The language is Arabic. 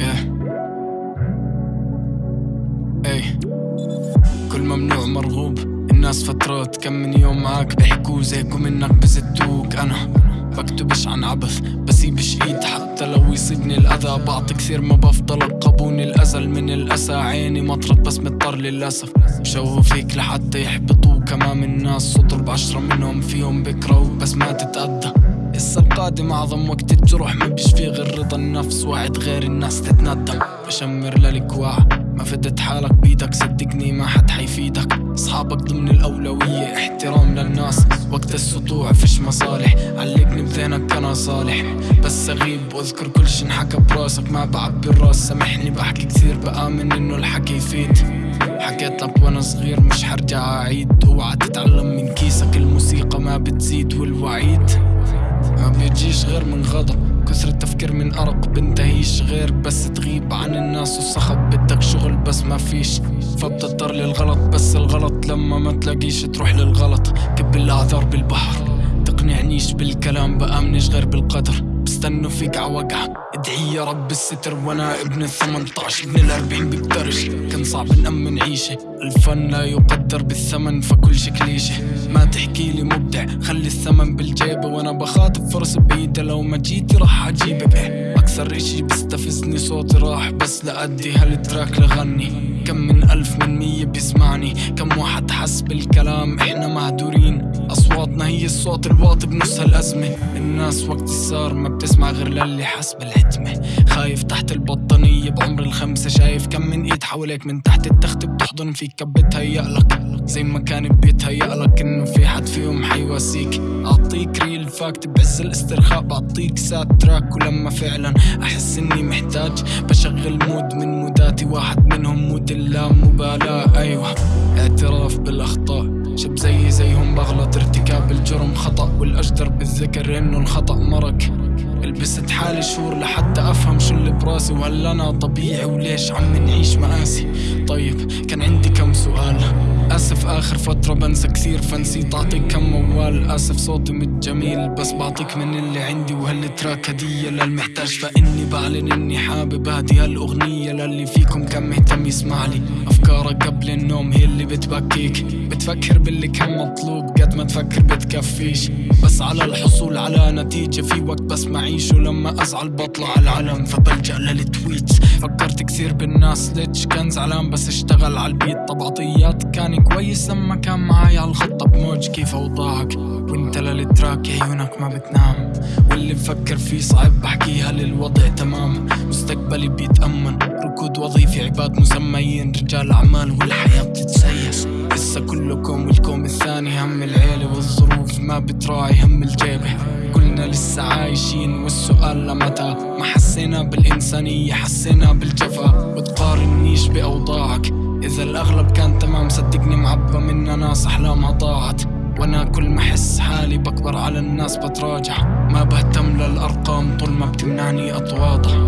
إيه. إيه. كل ممنوع مرغوب. الناس فترات كم من يوم معاك بيحكوا زيك ومنك بزتوك. أنا بكتبش عن عبث بسيبش إيد. حتى لو يصيبني الأذى بعطي كثير ما بفضل القبوني الأزل من الأسى عيني مطرت بس مضطر للأسف. شوهوا فيك لحتى يحبطوك. امام الناس صدر بعشرة منهم فيهم بكرهوك بس ما تتأذى السا القادم أعظم وقت الجروح ما بيشفي غير رضا النفس وعد غير الناس تتندم. بشمر للكواع ما فدت حالك بيدك صدقني ما حد حيفيدك. أصحابك ضمن الأولوية احترام للناس. وقت السطوع فيش مصالح. علقني بذهنك أنا صالح. بس أغيب وأذكر كل شي انحكى براسك. ما بعبي الراس سامحني. بحكي كثير بآمن إنه الحكي يفيد. حكيت لك وأنا صغير مش حرجع أعيد. أوعى تتعلم من كيسك. الموسيقى ما بتزيد والوعيد. بيجيش غير من غضب كثر التفكير من أرق بنتهيش غير بس تغيب عن الناس والصخب بدك شغل بس ما فيش. فبتضطر للغلط بس الغلط لما ما تلاقيش تروح للغلط. كب الأعذار بالبحر. تقنعنيش بالكلام بآمنش غير بالقدر. بستنوا فيك عوقعة ادعي يا رب الستر وأنا ابن الثمنطاش ابن الأربعين بقدرش كان صعب نأمن عيشة الفن لا يقدر بالثمن فكل شي كليشة. ما تحكي لي مبدع. خلي الثمن بالجيبة. وأنا بخاطب فرص بعيدة. لو ما جيتي راح أجيبك. أكثر إشي بيستفزني صوتي راح. بس لأدي هالتراك لغني. كم من ألف من مية بيسمعني. كم واحد حس بالكلام. إحنا مهدورين هي الصوت الواطي بنص هالأزمة الناس وقت الصار ما بتسمع غير للي حس بالحتمة خايف تحت البطانية بعمر الخمسة. شايف كم من إيد حواليك من تحت التخت بتحضن فيك كب بتهيألك زي ما كان بيتهيألك إنه في حد فيهم حيواسيك. أعطيك real fact بعز الاسترخاء. بعطيك sad track ولما فعلا أحس إني محتاج. بشغل mood من موداتي واحد منهم mood اللامبالاة أيوه اعتراف بالأخطاء. شب زي بغلط ارتكاب الجرم خطأ والأجدر بالذكر إنه الخطأ مرق لبست حالي شهور لحتى أفهم شو اللي براسي وهل أنا طبيعي؟ وليش عم نعيش مآسي طيب كان عندي كم سؤال؟ آسف آخر فترة بنسى كثير فنسيت أعطيك كم موال. آسف صوتي مش جميل بس بعطيك من اللي عندي. وهالتراك هدية للمحتاج؟ فإني بعلن إني حابب هدي هالأغنية للي فيكم كان مهتم يسمع لي. أفكارك قبل النوم هي اللي بتبكيك. بتفكر باللي كان مطلوب قد ما تفكر بتكفيش. بس على الحصول على نتيجة في وقت بس معيش. ولما أزعل بطلع العلم. فبلجأ للتويتس. فكرت كثير بالناس ليتش كان زعلان بس اشتغل على البيت. طبعطيات كان كويس لما كان معاي على الخطة بموج كيف أوضاعك. وانت للتراك عيونك ما بتنام. واللي بفكر فيه صعب بحكيها للوضع تمام. مستقبلي بيتأمن. ركود وظيفي عباد مسميين رجال أعمال والحياة بتتسيس. لسه كلكم والكوم الثاني. هم العيلة والظروف ما بتراعي. هم الجيبة كلنا لسه عايشين والسؤال لمتى ما حسينا بالإنسانية حسينا بالجفا. وتقارنيش بأوضاعك. إذا الأغلب كان تمام صدقني معبى منا ناس أحلامها ضاعت وأنا كل ما أحس حالي بكبر على الناس بتراجع. ما بهتم للأرقام طول ما بتمنعني اطواطها